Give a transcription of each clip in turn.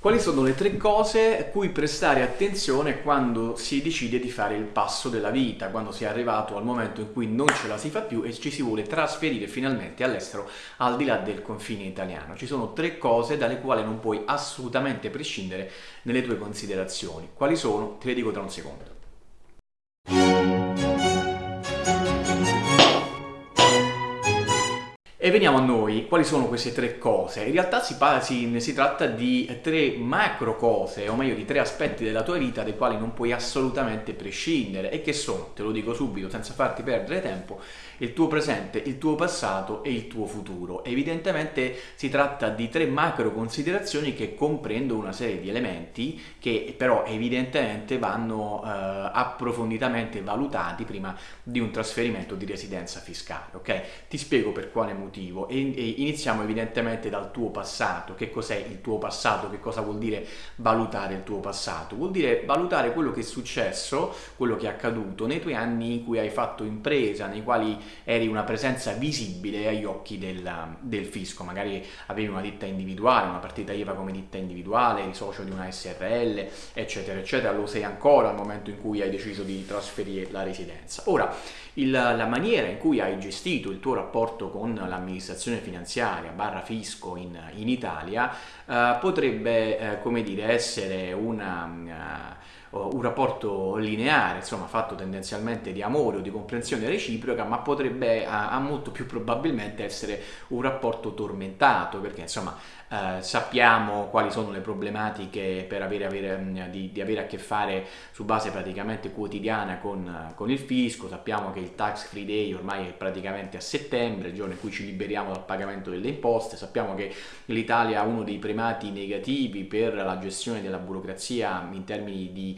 Quali sono le tre cose a cui prestare attenzione quando si decide di fare il passo della vita, quando si è arrivato al momento in cui non ce la si fa più e ci si vuole trasferire finalmente all'estero al di là del confine italiano? Ci sono tre cose dalle quali non puoi assolutamente prescindere nelle tue considerazioni. Quali sono? Te le dico tra un secondo. E veniamo a noi, quali sono queste tre cose? In realtà si, si, si, tratta di tre macro cose, o meglio di tre aspetti della tua vita dei quali non puoi assolutamente prescindere e che sono, te lo dico subito senza farti perdere tempo, il tuo presente, il tuo passato e il tuo futuro. Evidentemente si tratta di tre macro considerazioni che comprendono una serie di elementi che però evidentemente vanno eh, approfonditamente valutati prima di un trasferimento di residenza fiscale, ok? Ti spiego per quale motivo motivo e, e iniziamo evidentemente dal tuo passato. Che cos'è il tuo passato? Che cosa vuol dire valutare il tuo passato? Vuol dire valutare quello che è successo, quello che è accaduto nei tuoi anni in cui hai fatto impresa, nei quali eri una presenza visibile agli occhi del, del fisco. Magari avevi una ditta individuale, una partita IVA come ditta individuale, eri socio di una SRL, eccetera, eccetera. Lo sei ancora al momento in cui hai deciso di trasferire la residenza. Ora, il, la maniera in cui hai gestito il tuo rapporto con l'amministrazione finanziaria barra fisco in, in Italia eh, potrebbe eh, come dire essere una uh, un rapporto lineare, insomma fatto tendenzialmente di amore o di comprensione reciproca, ma potrebbe a, a molto più probabilmente essere un rapporto tormentato, perché insomma eh, sappiamo quali sono le problematiche per avere, avere, mm, di, di, avere a che fare su base praticamente quotidiana con, con, il fisco, sappiamo che il tax free day ormai è praticamente a settembre, il giorno in cui ci liberiamo dal pagamento delle imposte, sappiamo che l'Italia ha uno dei primati negativi per la gestione della burocrazia in termini di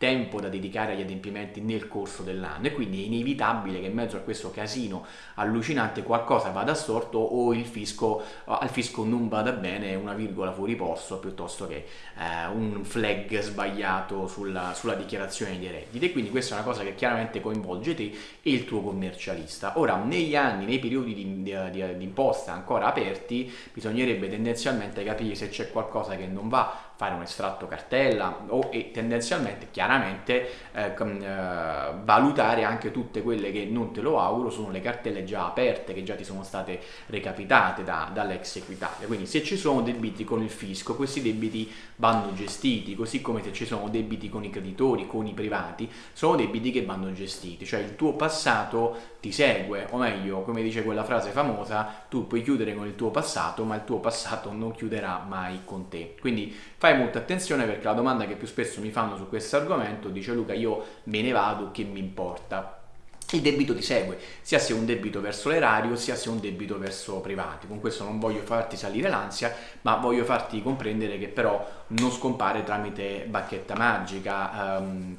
tempo da dedicare agli adempimenti nel corso dell'anno e quindi è inevitabile che in mezzo a questo casino allucinante qualcosa vada storto o il fisco, al fisco non vada bene una virgola fuori posto piuttosto che eh, un flag sbagliato sulla, sulla dichiarazione dei redditi e quindi questa è una cosa che chiaramente coinvolge te e il tuo commercialista. Ora negli anni, nei periodi di, di, di, di imposta ancora aperti bisognerebbe tendenzialmente capire se c'è qualcosa che non va fare un estratto cartella o e tendenzialmente chiaramente eh, eh, valutare anche tutte quelle che non te lo auguro sono le cartelle già aperte che già ti sono state recapitate da, dall'ex Equitalia quindi se ci sono debiti con il fisco questi debiti vanno gestiti così come se ci sono debiti con i creditori con i privati sono debiti che vanno gestiti. Cioè il tuo passato ti segue o meglio come dice quella frase famosa tu puoi chiudere con il tuo passato ma il tuo passato non chiuderà mai con te quindi fai molta attenzione perché la domanda che più spesso mi fanno su questo argomento dice Luca io me ne vado, che mi importa? Il debito ti segue, sia se è un debito verso l'erario, sia se è un debito verso privati. Con questo non voglio farti salire l'ansia, ma voglio farti comprendere che però non scompare tramite bacchetta magica. Um,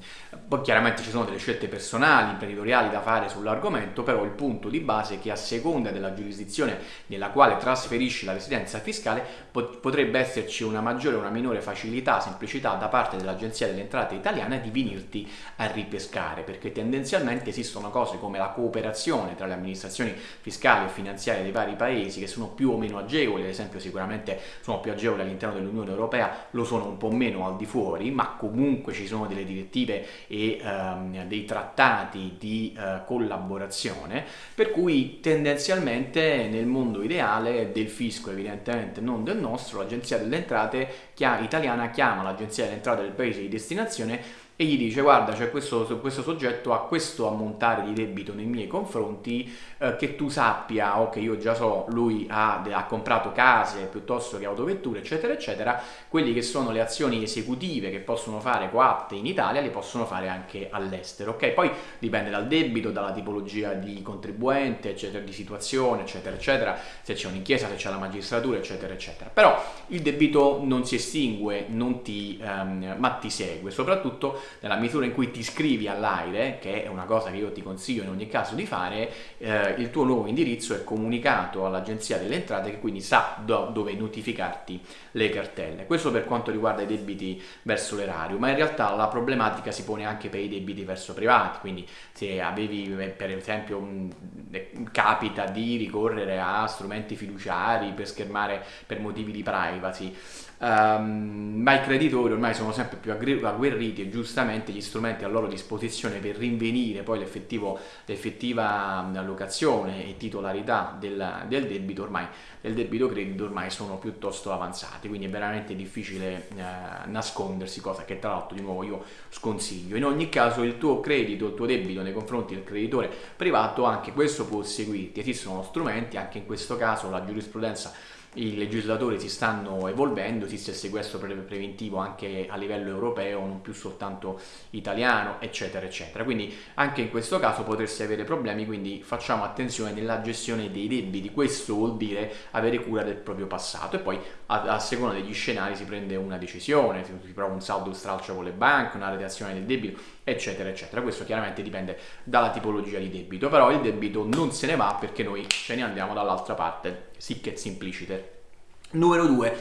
poi chiaramente ci sono delle scelte personali, imprenditoriali da fare sull'argomento, però il punto di base è che a seconda della giurisdizione nella quale trasferisci la residenza fiscale pot potrebbe esserci una maggiore o una minore facilità, semplicità da parte dell'Agenzia delle Entrate italiana di venirti a ripescare, perché tendenzialmente esistono cose cose come la cooperazione tra le amministrazioni fiscali e finanziarie dei vari paesi che sono più o meno agevoli, ad esempio sicuramente sono più agevoli all'interno dell'Unione Europea, lo sono un po' meno al di fuori, ma comunque ci sono delle direttive e ehm, dei trattati di eh, collaborazione, per cui tendenzialmente nel mondo ideale del fisco, evidentemente non del nostro, l'Agenzia delle Entrate italiana chiama l'Agenzia delle Entrate del paese di destinazione e gli dice guarda c'è questo, questo, soggetto ha questo ammontare di debito nei miei confronti eh, che tu sappia o che io già so lui ha, ha, comprato case piuttosto che autovetture eccetera eccetera quelli che sono le azioni esecutive che possono fare coatte in Italia le possono fare anche all'estero ok? Poi dipende dal debito dalla tipologia di contribuente eccetera di situazione eccetera eccetera se c'è un'inchiesta se c'è la magistratura eccetera eccetera. Però il debito non si estingue non ti, um, ma ti segue soprattutto nella misura in cui ti iscrivi all'AIRE, che è una cosa che io ti consiglio in ogni caso di fare, eh, il tuo nuovo indirizzo è comunicato all'Agenzia delle Entrate che quindi sa do dove notificarti le cartelle. Questo per quanto riguarda i debiti verso l'erario, ma in realtà la problematica si pone anche per i debiti verso privati, quindi se avevi eh, per esempio un, eh, capita di ricorrere a strumenti fiduciari per schermare per motivi di privacy, um, ma i creditori ormai sono sempre più agguerriti e giustamente gli strumenti a loro disposizione per rinvenire poi l'effettiva allocazione e titolarità del, del debito ormai del debito credito ormai sono piuttosto avanzati quindi è veramente difficile eh, nascondersi cosa che tra l'altro di nuovo io sconsiglio. In ogni caso il tuo credito il tuo debito nei confronti del creditore privato anche questo può seguirti. Esistono strumenti anche in questo caso la giurisprudenza i legislatori si stanno evolvendo, esiste il sequestro pre preventivo anche a livello europeo, non più soltanto italiano, eccetera, eccetera. Quindi anche in questo caso potresti avere problemi, quindi facciamo attenzione nella gestione dei debiti. Questo vuol dire avere cura del proprio passato e poi a, a seconda degli scenari si prende una decisione, si prova un saldo stralcio con le banche, una redazione del debito, eccetera, eccetera. Questo chiaramente dipende dalla tipologia di debito, però il debito non se ne va perché noi ce ne andiamo dall'altra parte, sic et simpliciter. Numero 2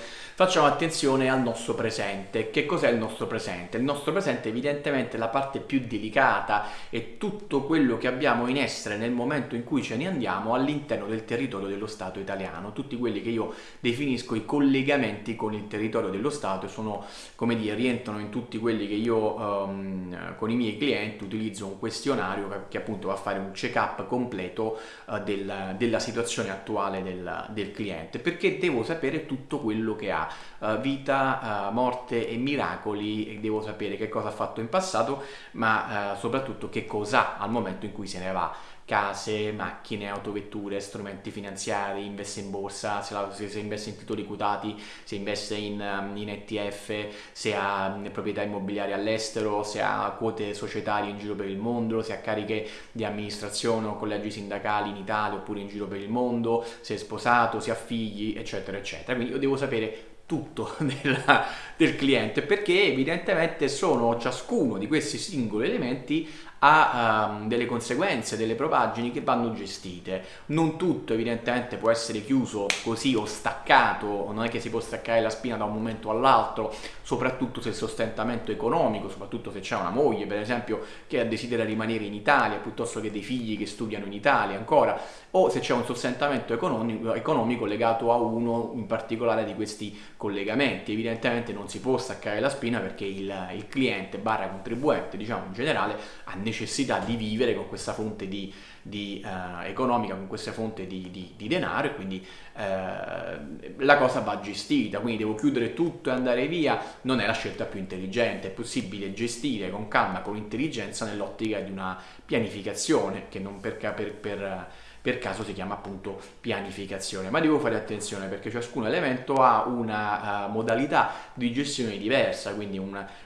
facciamo attenzione al nostro presente. Che cos'è il nostro presente? Il nostro presente evidentemente è la parte più delicata e tutto quello che abbiamo in essere nel momento in cui ce ne andiamo all'interno del territorio dello Stato italiano, tutti quelli che io definisco i collegamenti con il territorio dello Stato sono, come dire, rientrano in tutti quelli che io um, con i miei clienti utilizzo un questionario che, che appunto va a fare un check-up completo uh, del, della situazione attuale del, del cliente, perché devo sapere tutto quello che ha uh, vita, uh, morte e miracoli e devo sapere che cosa ha fatto in passato ma uh, soprattutto che cosa al momento in cui se ne va case, macchine, autovetture, strumenti finanziari, investe in borsa, se, la, se, investe in titoli quotati, se investe in, um, in ETF, se ha proprietà immobiliari all'estero, se ha quote societarie in giro per il mondo, se ha cariche di amministrazione o collegi sindacali in Italia oppure in giro per il mondo, se è sposato, se ha figli, eccetera, eccetera. Quindi io devo sapere tutto della, del cliente perché evidentemente sono ciascuno di questi singoli elementi ha um, delle conseguenze, delle propaggini che vanno gestite. Non tutto evidentemente può essere chiuso così o staccato, non è che si può staccare la spina da un momento all'altro, soprattutto se il sostentamento economico, soprattutto se c'è una moglie per esempio che desidera rimanere in Italia piuttosto che dei figli che studiano in Italia ancora, o se c'è un sostentamento economico, economico legato a uno in particolare di questi collegamenti. Evidentemente non si può staccare la spina perché il, il cliente barra contribuente, diciamo in generale, ha necessità di vivere con questa fonte di, di, uh, economica, con questa fonte di, di, denaro e quindi uh, la cosa va gestita, quindi devo chiudere tutto e andare via, non è la scelta più intelligente, è possibile gestire con calma, con intelligenza nell'ottica di una pianificazione che non per, per, per per caso si chiama appunto pianificazione, ma devo fare attenzione perché ciascun elemento ha una uh, modalità di gestione diversa, quindi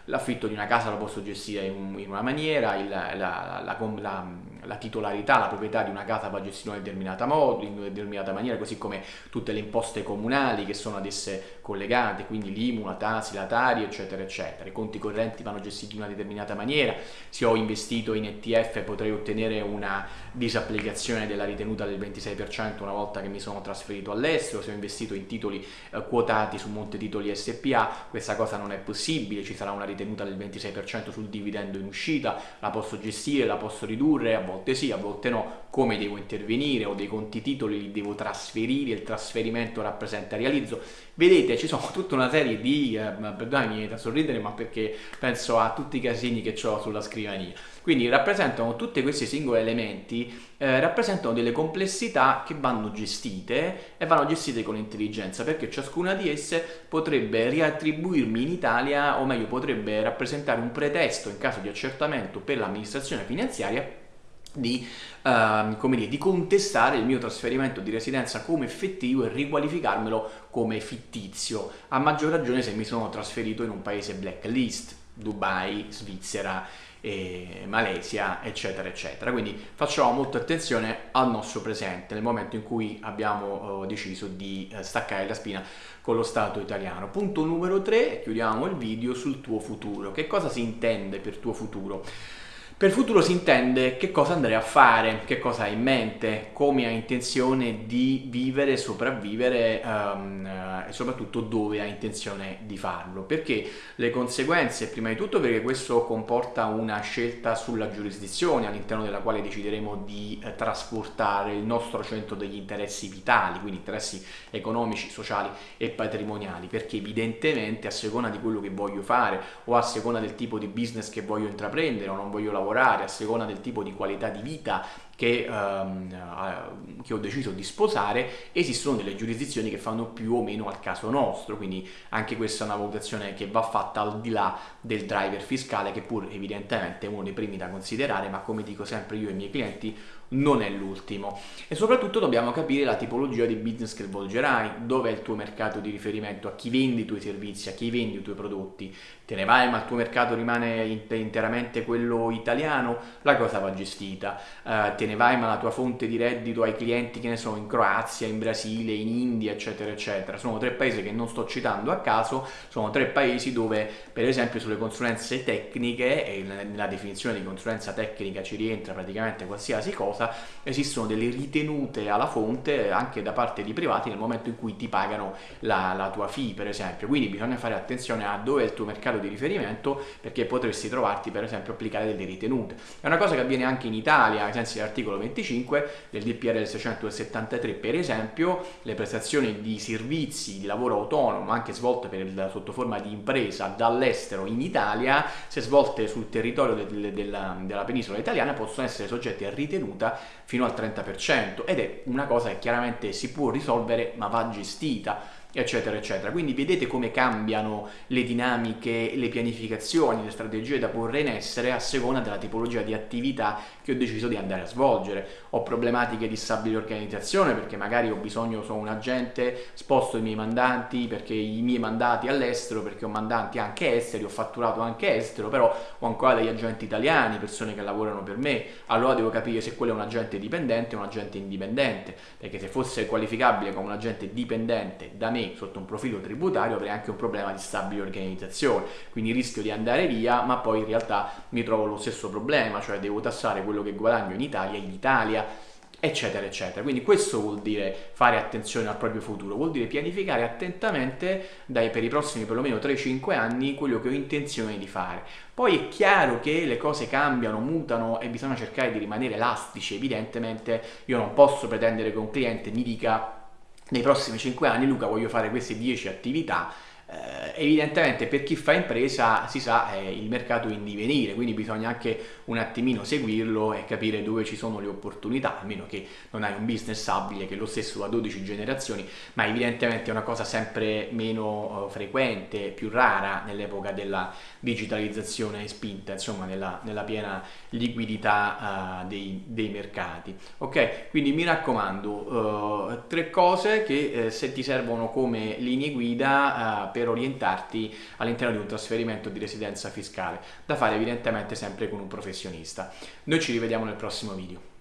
l'affitto di una casa lo posso gestire in, in una maniera, il, la, la, la, la, titolarità, la proprietà di una casa va gestita in determinata modo, in determinata maniera, così come tutte le imposte comunali che sono ad esse collegate, quindi l'IMU, la TASI, la TARI, eccetera, eccetera. I conti correnti vanno gestiti in una determinata maniera, se ho investito in ETF potrei ottenere una disapplicazione della ritenuta ritenuta del 26% una volta che mi sono trasferito all'estero, se ho investito in titoli eh, quotati su Monte Titoli SPA, questa cosa non è possibile, ci sarà una ritenuta del 26% sul dividendo in uscita, la posso gestire, la posso ridurre, a volte sì, a volte no, come devo intervenire, ho dei conti titoli, li devo trasferire, il trasferimento rappresenta realizzo. Vedete, ci sono tutta una serie di, eh, perdonami, da sorridere, ma perché penso a tutti i casini che ho sulla scrivania. Quindi rappresentano tutti questi singoli elementi, eh, rappresentano delle complessità che vanno gestite e vanno gestite con intelligenza, perché ciascuna di esse potrebbe riattribuirmi in Italia, o meglio potrebbe rappresentare un pretesto in caso di accertamento per l'amministrazione finanziaria di, uh, come dire, di contestare il mio trasferimento di residenza come effettivo e riqualificarmelo come fittizio, a maggior ragione se mi sono trasferito in un paese blacklist, Dubai, Svizzera, eh, Malesia, eccetera, eccetera. Quindi facciamo molta attenzione al nostro presente nel momento in cui abbiamo uh, deciso di uh, staccare la spina con lo Stato italiano. Punto numero 3, chiudiamo il video sul tuo futuro. Che cosa si intende per tuo futuro? Per futuro si intende che cosa andrei a fare, che cosa hai in mente, come hai intenzione di vivere, sopravvivere um, e soprattutto dove hai intenzione di farlo. Perché le conseguenze, prima di tutto perché questo comporta una scelta sulla giurisdizione all'interno della quale decideremo di eh, trasportare il nostro centro degli interessi vitali, quindi interessi economici, sociali e patrimoniali, perché evidentemente a seconda di quello che voglio fare o a seconda del tipo di business che voglio intraprendere o non voglio lavorare, lavorare a seconda del tipo di qualità di vita che, um, che, ho deciso di sposare, esistono delle giurisdizioni che fanno più o meno al caso nostro, quindi anche questa è una valutazione che va fatta al di là del driver fiscale che pur evidentemente è uno dei primi da considerare, ma come dico sempre io ai miei clienti non è l'ultimo. E soprattutto dobbiamo capire la tipologia di business che svolgerai, dove è il tuo mercato di riferimento, a chi vendi i tuoi servizi, a chi vendi i tuoi prodotti, te ne vai ma il tuo mercato rimane interamente quello italiano, la cosa va gestita, uh, te ne vai ma la tua fonte di reddito ai clienti che ne sono in Croazia, in Brasile, in India eccetera eccetera, sono tre paesi che non sto citando a caso, sono tre paesi dove per esempio sulle consulenze tecniche e nella definizione di consulenza tecnica ci rientra praticamente qualsiasi cosa, esistono delle ritenute alla fonte anche da parte di privati nel momento in cui ti pagano la, la tua fee per esempio, quindi bisogna fare attenzione a dove è il tuo mercato di riferimento perché potresti trovarti per esempio applicare delle ritenute. È una cosa che avviene anche in Italia, ai sensi dell'articolo 25 del DPRL 673 per esempio, le prestazioni di servizi di lavoro autonomo anche svolte per sotto forma di impresa dall'estero in Italia, se svolte sul territorio de, de, della, della penisola italiana possono essere soggetti a ritenuta fino al 30% ed è una cosa che chiaramente si può risolvere ma va gestita eccetera eccetera. Quindi vedete come cambiano le dinamiche le pianificazioni le strategie da porre in essere a seconda della tipologia di attività che ho deciso di andare a svolgere. Ho problematiche di stabile organizzazione perché magari ho bisogno sono un agente sposto i miei mandanti perché i miei mandati all'estero perché ho mandanti anche esteri ho fatturato anche estero però ho ancora degli agenti italiani persone che lavorano per me. Allora devo capire se quello è un agente dipendente o un agente indipendente perché se fosse qualificabile come un agente dipendente da me sotto un profilo tributario avrei anche un problema di stabile organizzazione, quindi rischio di andare via ma poi in realtà mi trovo lo stesso problema, cioè devo tassare quello che guadagno in Italia in Italia eccetera eccetera. Quindi questo vuol dire fare attenzione al proprio futuro vuol dire pianificare attentamente dai, per i prossimi perlomeno 3-5 anni quello che ho intenzione di fare. Poi è chiaro che le cose cambiano, mutano e bisogna cercare di rimanere elastici evidentemente io non posso pretendere che un cliente mi dica nei prossimi 5 anni Luca voglio fare queste 10 attività evidentemente per chi fa impresa si sa è il mercato in divenire quindi bisogna anche un attimino seguirlo e capire dove ci sono le opportunità a meno che non hai un business stabile che è lo stesso da 12 generazioni ma evidentemente è una cosa sempre meno uh, frequente più rara nell'epoca della digitalizzazione spinta insomma nella, nella piena liquidità uh, dei, dei, mercati. Ok quindi mi raccomando uh, tre cose che eh, se ti servono come linee guida per orientarti all'interno di un trasferimento di residenza fiscale, da fare evidentemente sempre con un professionista. Noi ci rivediamo nel prossimo video.